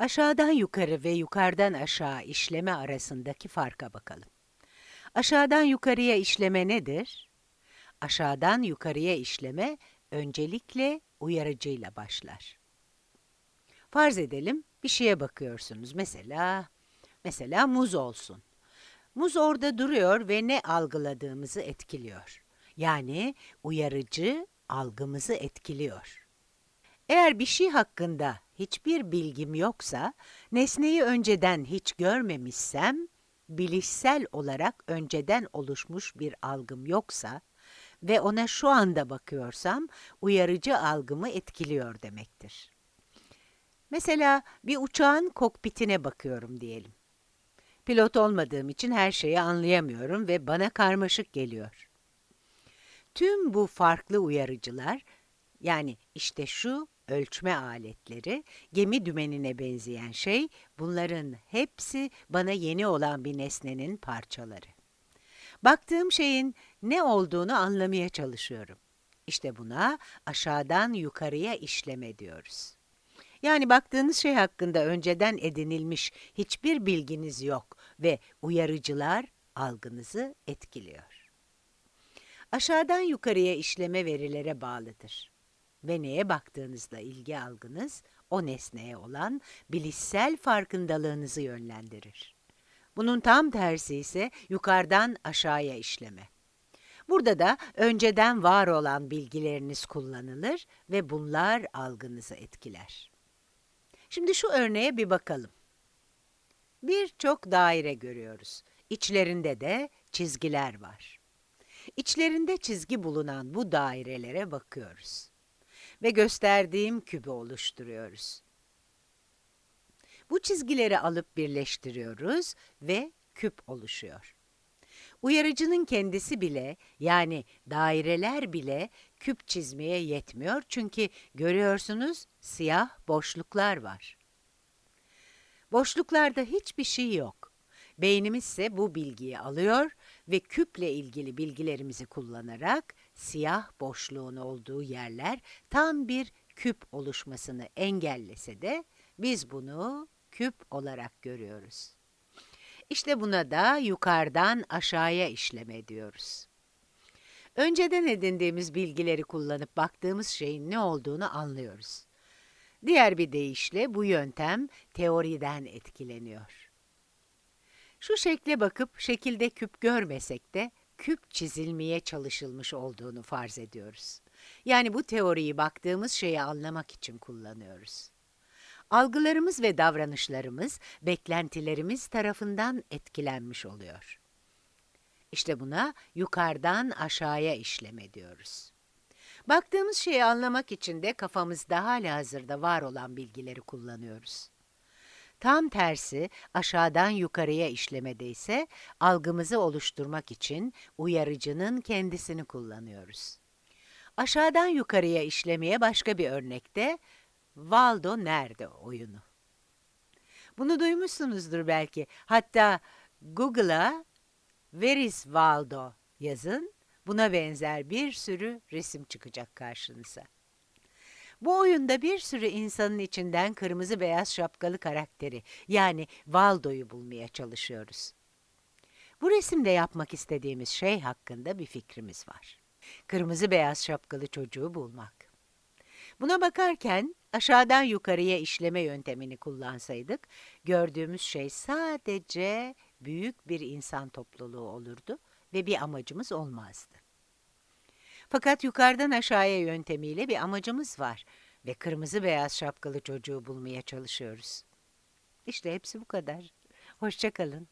Aşağıdan yukarı ve yukarıdan aşağı işleme arasındaki farka bakalım. Aşağıdan yukarıya işleme nedir? Aşağıdan yukarıya işleme öncelikle uyarıcıyla başlar. Farz edelim bir şeye bakıyorsunuz. Mesela mesela muz olsun. Muz orada duruyor ve ne algıladığımızı etkiliyor. Yani uyarıcı algımızı etkiliyor. Eğer bir şey hakkında hiçbir bilgim yoksa, nesneyi önceden hiç görmemişsem, bilişsel olarak önceden oluşmuş bir algım yoksa ve ona şu anda bakıyorsam, uyarıcı algımı etkiliyor demektir. Mesela bir uçağın kokpitine bakıyorum diyelim. Pilot olmadığım için her şeyi anlayamıyorum ve bana karmaşık geliyor. Tüm bu farklı uyarıcılar, yani işte şu ölçme aletleri, gemi dümenine benzeyen şey, bunların hepsi bana yeni olan bir nesnenin parçaları. Baktığım şeyin ne olduğunu anlamaya çalışıyorum. İşte buna aşağıdan yukarıya işleme diyoruz. Yani baktığınız şey hakkında önceden edinilmiş hiçbir bilginiz yok ve uyarıcılar algınızı etkiliyor. Aşağıdan yukarıya işleme verilere bağlıdır. Ve neye baktığınızla ilgi algınız, o nesneye olan bilişsel farkındalığınızı yönlendirir. Bunun tam tersi ise yukarıdan aşağıya işleme. Burada da önceden var olan bilgileriniz kullanılır ve bunlar algınızı etkiler. Şimdi şu örneğe bir bakalım. Birçok daire görüyoruz. İçlerinde de çizgiler var. İçlerinde çizgi bulunan bu dairelere bakıyoruz. Ve gösterdiğim kübü oluşturuyoruz. Bu çizgileri alıp birleştiriyoruz ve küp oluşuyor. Uyarıcının kendisi bile yani daireler bile küp çizmeye yetmiyor çünkü görüyorsunuz siyah boşluklar var. Boşluklarda hiçbir şey yok. Beynimiz ise bu bilgiyi alıyor ve küple ilgili bilgilerimizi kullanarak siyah boşluğun olduğu yerler tam bir küp oluşmasını engellese de biz bunu küp olarak görüyoruz. İşte buna da yukarıdan aşağıya işleme diyoruz. Önceden edindiğimiz bilgileri kullanıp baktığımız şeyin ne olduğunu anlıyoruz. Diğer bir deyişle bu yöntem teoriden etkileniyor. Şu şekle bakıp şekilde küp görmesek de küp çizilmeye çalışılmış olduğunu farz ediyoruz. Yani bu teoriyi baktığımız şeyi anlamak için kullanıyoruz. Algılarımız ve davranışlarımız, beklentilerimiz tarafından etkilenmiş oluyor. İşte buna yukarıdan aşağıya işleme diyoruz. Baktığımız şeyi anlamak için de kafamızda hala hazırda var olan bilgileri kullanıyoruz. Tam tersi aşağıdan yukarıya işlemede ise algımızı oluşturmak için uyarıcının kendisini kullanıyoruz. Aşağıdan yukarıya işlemeye başka bir örnekte Valdo nerede oyunu. Bunu duymuşsunuzdur belki. Hatta Google'a Where is Waldo yazın. Buna benzer bir sürü resim çıkacak karşınıza. Bu oyunda bir sürü insanın içinden kırmızı beyaz şapkalı karakteri yani Waldo'yu bulmaya çalışıyoruz. Bu resimde yapmak istediğimiz şey hakkında bir fikrimiz var. Kırmızı beyaz şapkalı çocuğu bulmak. Buna bakarken aşağıdan yukarıya işleme yöntemini kullansaydık, gördüğümüz şey sadece büyük bir insan topluluğu olurdu ve bir amacımız olmazdı. Fakat yukarıdan aşağıya yöntemiyle bir amacımız var ve kırmızı beyaz şapkalı çocuğu bulmaya çalışıyoruz. İşte hepsi bu kadar. Hoşçakalın.